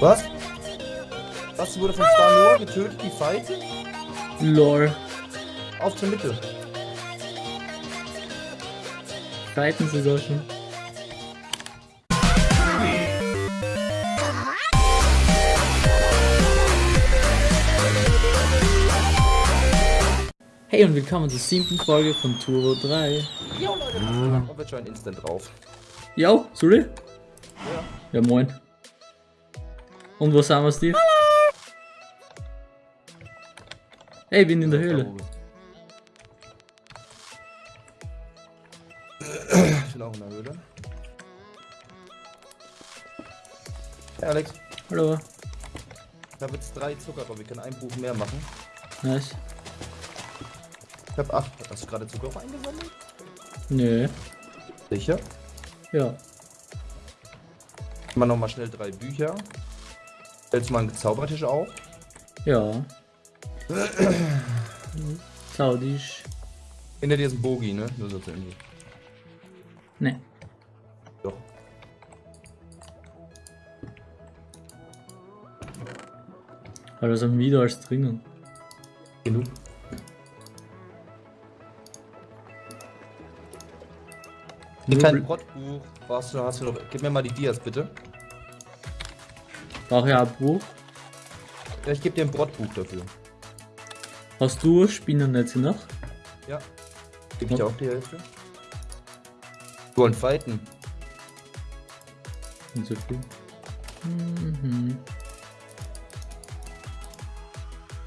Was? Was wurde von Star Noah getötet? Die Fight? Lol. Auf zur Mitte. Reiten sogar schon. Hey und willkommen zur siebten Folge von Turbo 3. Jo Leute, mhm. wird schon instant drauf. Jo, sorry? Ja. Ja moin. Und wo sind wir, Steve? Hey, bin in der Höhle. Ich bin auch in der Höhle. Hey Alex. Hallo. Ich habe jetzt drei Zucker, aber wir können ein Buch mehr machen. Nice. Ich habe acht. Hast du gerade Zucker eingesammelt? Nö. Sicher? Ja. Mal noch mal schnell drei Bücher. Stellst mal einen Zaubertisch auf. Ja. Saudisch. Hinter dir ist ein Bogi, ne? Nur so zu Info. Ne. Doch. Aber das haben wieder als drinnen. Genug. Hier kein Brottbuch. Brauchst du, hast du noch. Gib mir mal die Dias, bitte. Brauche ja ein Buch. Ja, ich gebe dir ein Brottbuch dafür. Hast du Spinnennetze noch? Ja. Gib ich dir auch die Hälfte. Wir wollen fighten. Nicht so viel. Mhm.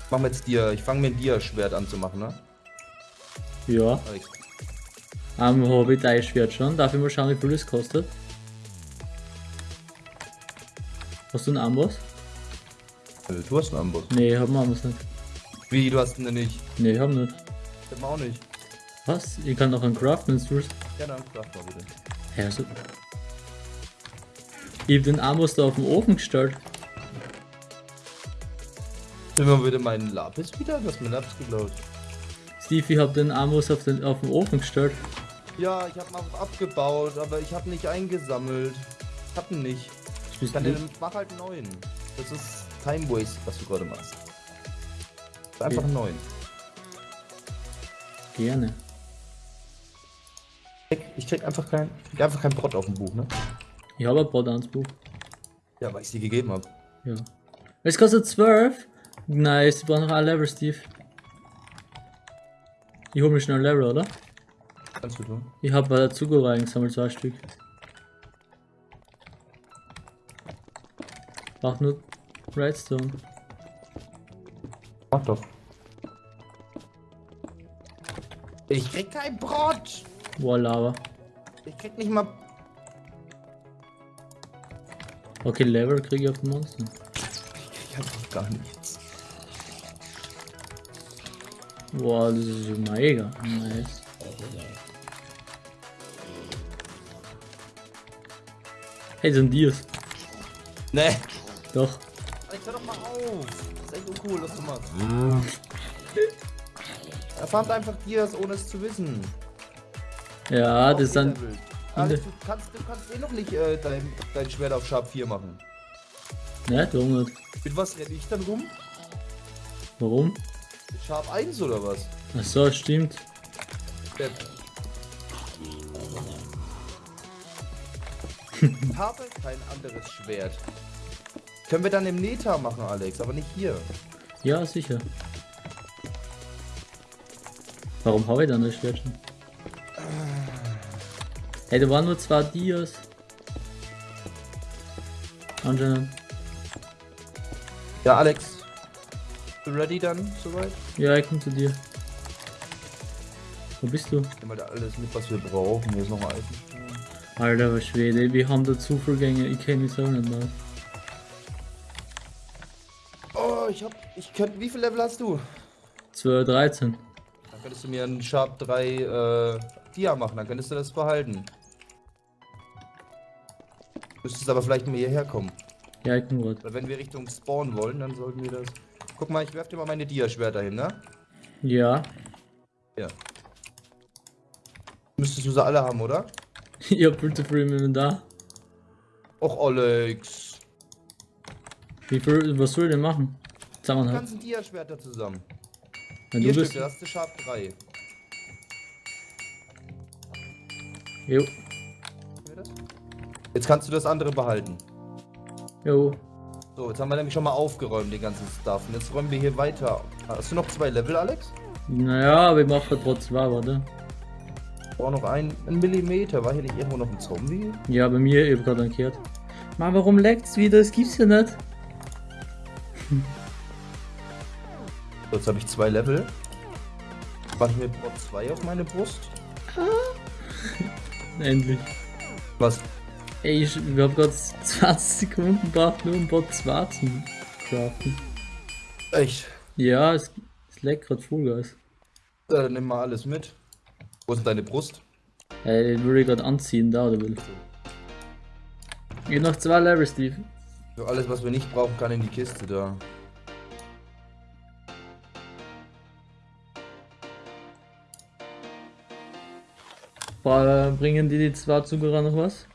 Machen wir jetzt dir. Ich fange mir ein Dia-Schwert an zu machen, ne? Ja. Am Hobbit Schwert schon. Darf ich mal schauen, wie viel das kostet? Hast du einen Amboss? Äh, Du hast einen Amboss. Nee, hab einen Amboss nicht. Wie, du hast ihn denn nicht? Nee, hab nicht. Ich hab ihn auch nicht. Was? Ich kann noch einen craften, wenn du willst. Ja, dann sag mal bitte. Hä, also. Ich hab den Amboss da auf den Ofen gestellt. Mal bitte meinen Lapis wieder? Du hast meinen Lapis geklaut. Steve, ich hab den Amboss auf den, auf den Ofen gestellt. Ja, ich hab mal abgebaut, aber ich hab nicht eingesammelt. Ich hab ihn nicht. Ich Spielst kann du? den, mach halt einen neuen. Das ist Time Waste, was du gerade machst. Einfach einen neuen. Gerne. Ich krieg einfach kein, ich krieg einfach kein Brot auf dem Buch, ne? Ich habe ein Brot ans Buch. Ja, weil ich sie gegeben habe. Ja. Es kostet 12. Nice, ich brauche noch ein Level, Steve. Ich hol mir schnell ein Level, oder? Kannst du tun. Ich habe bei der Zucker reingesammelt, zwei Stück. Braucht nur Redstone. Mach doch. Ich krieg kein Brot! Wow, Lava. Ich krieg nicht mal. Okay, Level kriege ich auf dem Monster. Ich krieg einfach gar nichts. Wow, das ist ja mega. Nice. Hey, sind Dias. Ne! Doch. Alex, hör doch mal auf! Das ist echt uncool, was du machst. Er farmt einfach Dias, ohne es zu wissen. Ja, das ist dann. Alex, du kannst, du kannst eh noch nicht äh, dein, dein Schwert auf Sharp 4 machen. Ne, nicht? Mit was renne ich dann rum? Warum? Mit Sharp 1 oder was? Ach so, stimmt. Depp. Ich habe kein anderes Schwert. Können wir dann im Neta machen, Alex, aber nicht hier. Ja, sicher. Warum habe ich dann das Schwert schon? Hey, da waren nur zwei Dias. Anscheinend. Ja, Alex. Du ready dann soweit? Ja, ich komm zu dir. Wo bist du? Nehmen wir da alles mit, was wir brauchen. Hier ist noch ein Eisenstein. Alter, was Schwede, wir haben da Zufallgänge, ich kenne mich so nicht mehr. Ich hab. Ich könnte. Wie viel Level hast du? 12, 13. Dann könntest du mir einen Sharp 3 äh, Dia machen, dann könntest du das behalten. Müsstest aber vielleicht mal hierher kommen. Ja, ich komm grad. Weil wenn wir Richtung Spawn wollen, dann sollten wir das. Guck mal, ich werf dir mal meine Dia-Schwerter hin, ne? Ja. Ja. Müsstest du sie alle haben, oder? ich hab Bild für im Inventar. Och, Alex. Wie viel, was soll ich denn machen? Die Zusammenhalt. ganzen Dia-Schwerter zusammen. Wenn Vier du bist. Stück, das ist Sharp 3. Jo. Jetzt kannst du das andere behalten. Jo. So, jetzt haben wir nämlich schon mal aufgeräumt, den ganzen Stuff. Und jetzt räumen wir hier weiter. Hast du noch zwei Level, Alex? Naja, aber ich mache trotzdem warte. Ich brauche noch ein, ein Millimeter. War hier nicht irgendwo noch ein Zombie? Ja, bei mir eben gerade umgekehrt. Mann, warum leckt's wieder? Das gibt's ja nicht. So, jetzt habe ich zwei Level. Mach ich mir Bot 2 auf meine Brust. Endlich. Was? Ey, ich, ich hab gerade 20 Sekunden gebraucht, nur um Bot 2 zu craften. Echt? Ja, es, es leckt gerade Vollgas. Ja, dann nimm mal alles mit. Wo ist deine Brust? Ey, den würde ich gerade anziehen, da oder will. Hab noch zwei Level, Steve. So, alles, was wir nicht brauchen, kann in die Kiste da. Boah, bringen die die zwei Zuckerer noch was?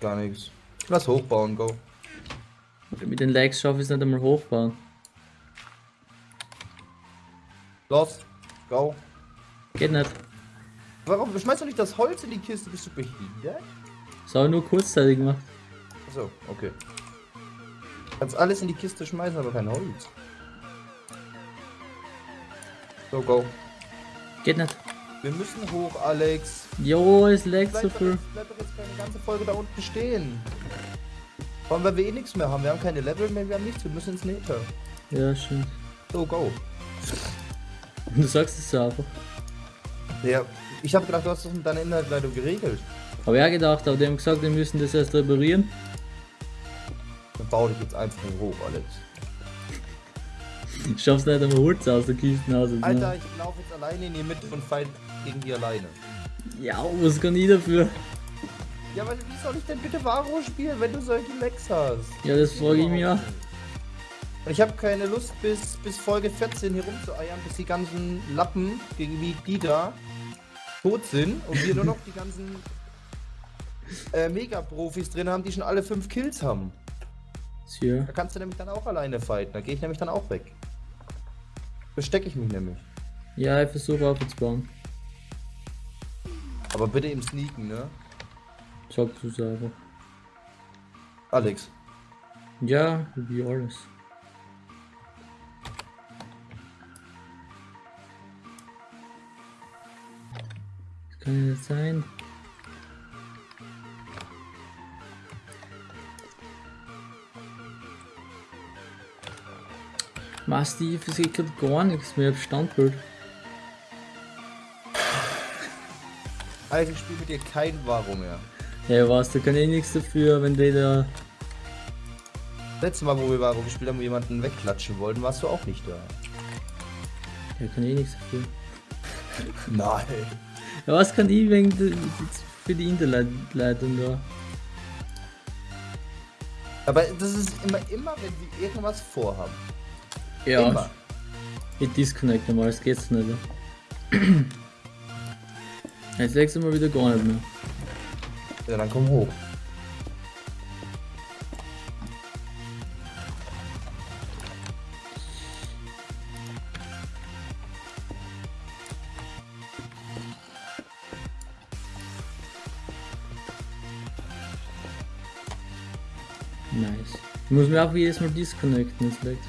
Gar nichts. Lass hochbauen, go. Mit den Legs schaffe ich es nicht einmal hochbauen. Los, go. Geht nicht. Warum schmeißt du nicht das Holz in die Kiste? Bist du behindert? Das habe ich nur kurzzeitig gemacht. Achso, okay. Kannst alles in die Kiste schmeißen, aber kein Holz. So, go. Geht nicht. Wir müssen hoch, Alex. Jo, es so Bleib doch, viel. jetzt, bleib doch jetzt keine ganze Folge da unten stehen. Vor allem, weil wir eh nichts mehr haben. Wir haben keine Level mehr, wir haben nichts. Wir müssen ins Nether. Ja, stimmt. So, go. Du sagst es so einfach. Ja, ich habe gedacht, du hast das mit deiner Inhaltsleitung geregelt. Habe ja gedacht, aber die haben gesagt, wir müssen das erst reparieren. Dann baue dich jetzt einfach hoch, Alex. Ich schaff's nicht einmal Holz aus der Kiste raus. Alter, ich laufe jetzt alleine in die Mitte und fight gegen die alleine. Ja, was kann ich dafür? Ja, aber wie soll ich denn bitte Varo spielen, wenn du solche Lecks hast? Ja, das frage ich mich auch. Und ich habe keine Lust, bis, bis Folge 14 hier rumzueiern, bis die ganzen Lappen, gegen wie die da, tot sind und wir nur noch die ganzen äh, Mega-Profis drin haben, die schon alle 5 Kills haben. Tja. Da kannst du nämlich dann auch alleine fighten, da gehe ich nämlich dann auch weg. Verstecke ich mich nämlich. Ja, ich versuche aufzubauen. Aber bitte im Sneaken, ne? Sagst du es einfach. Alex. Ja, wie alles. Das kann ja nicht sein. Ma Steve, es geht grad gar nichts mehr auf Standbild. Alex, ich spiele mit dir kein Varo mehr. Ja, was, da kann ich nichts dafür, wenn die da. Letztes Mal, wo wir Varo gespielt haben, wo wir jemanden wegklatschen wollten, warst du auch nicht da. Ja, kann ich nichts dafür. Nein. Ja, was kann ich wegen für die Internetleitung da? Aber das ist immer, immer, wenn wir irgendwas vorhaben. Ja, Immer. ich disconnecte mal, es geht's nicht. Jetzt legst du mal wieder gar nicht mehr. Ja, dann komm hoch. Nice. Ich muss mir auch jedes Mal disconnecten, jetzt leckt.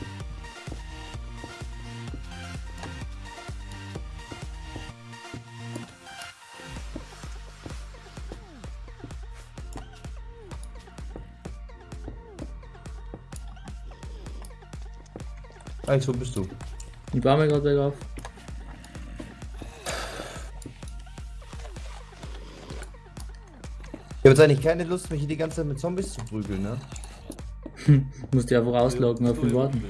Alex, wo bist du? Ich baue mir gerade auf. Ich habe jetzt eigentlich keine Lust, mich hier die ganze Zeit mit Zombies zu prügeln, ne? Muss die einfach ausloggen auf den Warten.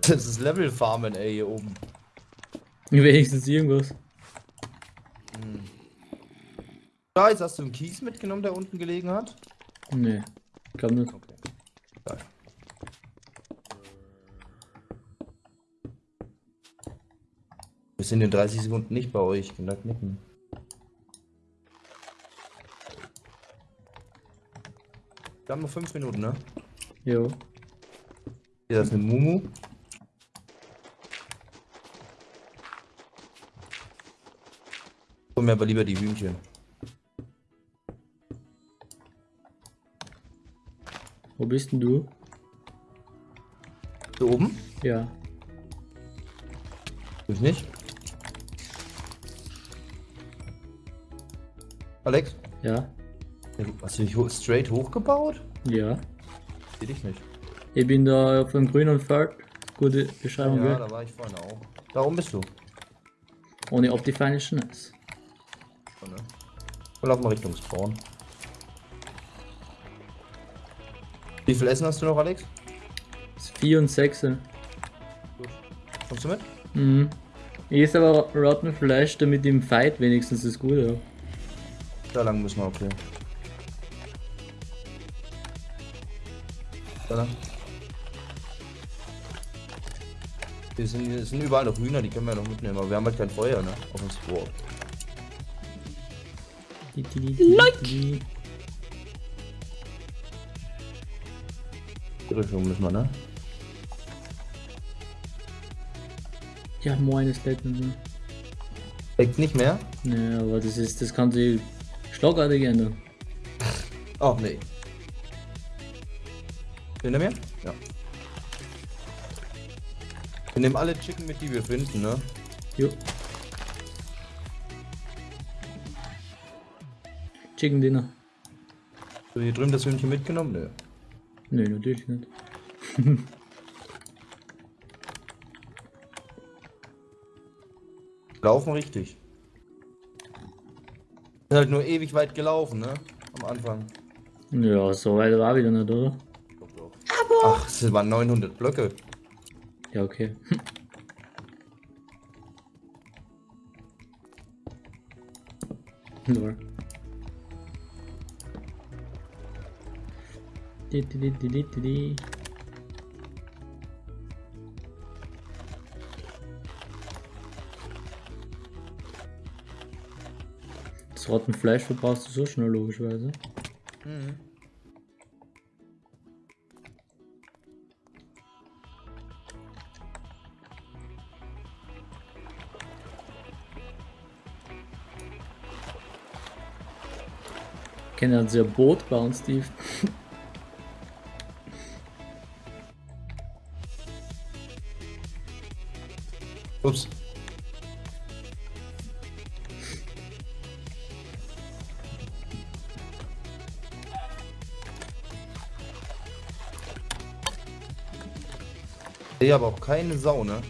Das ist Level Farmen, ey, hier oben. Wenigstens irgendwas. Da ist, hast du einen Kies mitgenommen, der unten gelegen hat? Nee, kann nicht. Okay. Wir sind in 30 Sekunden nicht bei euch, ich kann da knicken. Wir haben noch 5 Minuten, ne? Jo. Hier, ist eine Mumu. Hol mir aber lieber die Hühnchen. Wo bist denn du? Hier oben? Ja. Ich nicht. Alex? Ja. Hast du dich straight hochgebaut? Ja. Seh dich nicht. Ich bin da auf dem grünen Feld. Gute Beschreibung, Ja, gell? da war ich vorhin auch. Da oben bist du. Ohne Optifine ist schon nice. Ne? Wir laufen Wie viel Essen hast du noch, Alex? Das 4 und 6. Gut. Kommst du mit? Mhm. Ich esse aber Rotten Fleisch, damit im Fight wenigstens das Gute habe. Da lang müssen wir, okay. Da lang. Hier sind, hier sind überall noch Hühner, die können wir noch mitnehmen, aber wir haben halt kein Feuer, ne? Auf uns Sport. Die, die, Richtung müssen wir, ne? Ja, moin ist. Ne, Leckt nicht mehr? aber das ist, das kann sich schlagartig ändern. Ach nee. Hinter mir? Ja. Wir nehmen alle Chicken mit, die wir finden, ne? Jo. Chicken Dinner. So, hier drüben das Hühnchen mitgenommen? Nö. Nö, natürlich nicht. Laufen richtig. Ist halt nur ewig weit gelaufen, ne? Am Anfang. Ja, so weit war wieder nicht, oder? Ach, es waren 900 Blöcke. Ja, okay. Lol. Das Rottenfleisch verbrauchst du so schnell, logischerweise. Kennen Sie ein Boot bauen, Steve? Sehe aber auch keine Sau, ne?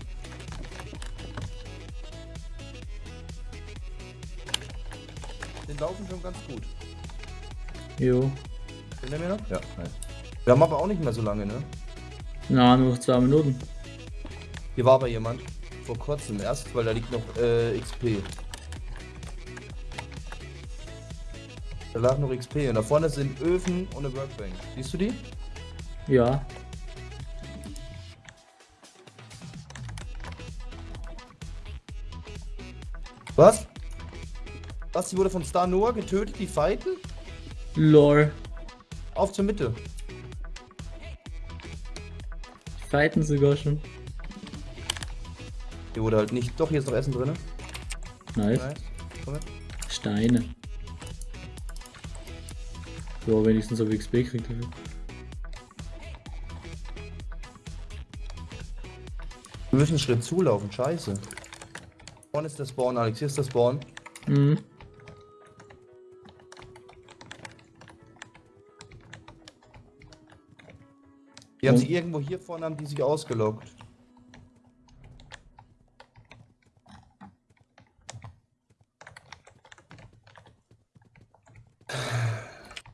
Den laufen schon ganz gut. Jo. Sind der mir noch? Ja, nice. Wir haben aber auch nicht mehr so lange, ne? Na, nur zwei Minuten. Hier war aber jemand. Vor kurzem erst, weil da liegt noch äh, XP. Da lag noch XP und da vorne sind Öfen und eine Workbank. Siehst du die? Ja. Was? Was? Die wurde von Star Noah getötet, die fighten? Lol. Auf zur Mitte. Die fighten sogar schon. Hier wurde halt nicht. Doch, hier ist noch Essen drin. Nice. Nice. Steine. Ja, wenigstens auf XP kriegt er. Wir müssen einen Schritt zulaufen, scheiße. Vorne ist der Spawn, Alex. Hier ist der Spawn. Mhm. Die haben Oh. sich irgendwo hier vorne haben die sich ausgeloggt.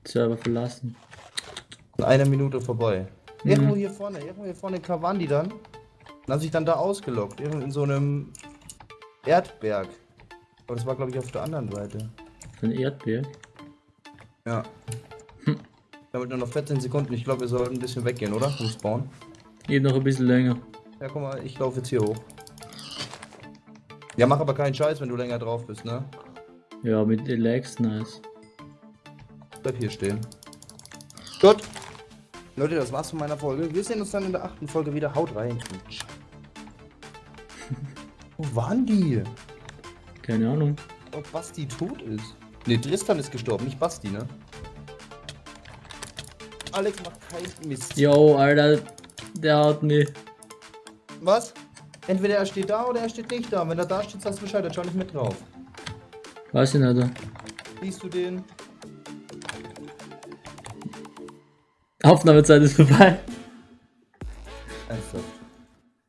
Server verlassen. In einer Minute vorbei. Mhm. Irgendwo hier vorne, irgendwo hier vorne waren die dann. Und haben sich dann da ausgeloggt. Irgendwo in so einem Erdberg. Aber das war glaube ich auf der anderen Seite. Ein Erdbeer. Ja. Hm. Damit nur noch 14 Sekunden. Ich glaube, wir sollten ein bisschen weggehen, oder? Vom Spawn. Geht noch ein bisschen länger. Ja, guck mal, ich laufe jetzt hier hoch. Ja, mach aber keinen Scheiß, wenn du länger drauf bist, ne? Ja, mit den Legs, nice. Bleib hier stehen. Gut. Leute, das war's von meiner Folge. Wir sehen uns dann in der achten Folge wieder. Haut rein. Ciao. Waren die? Keine Ahnung. Ob Basti tot ist? Ne, Tristan ist gestorben, nicht Basti, ne? Alex macht keinen Mist. Yo, Alter, der haut mich. Was? Entweder er steht da oder er steht nicht da. Wenn er da steht, sagst du Bescheid, dann schau nicht mit drauf. Weiß ich nicht. Siehst du den? Aufnahmezeit ist vorbei. Ernsthaft.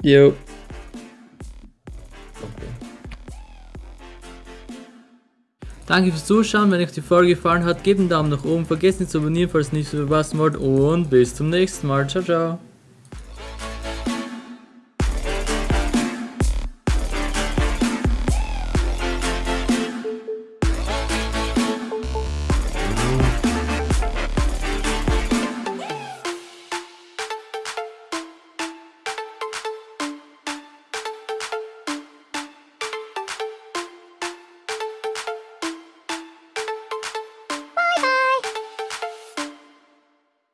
Yo. Danke fürs Zuschauen. Wenn euch die Folge gefallen hat, gebt einen Daumen nach oben. Vergesst nicht zu abonnieren, falls ihr nichts verpassen wollt. Und bis zum nächsten Mal. Ciao, ciao.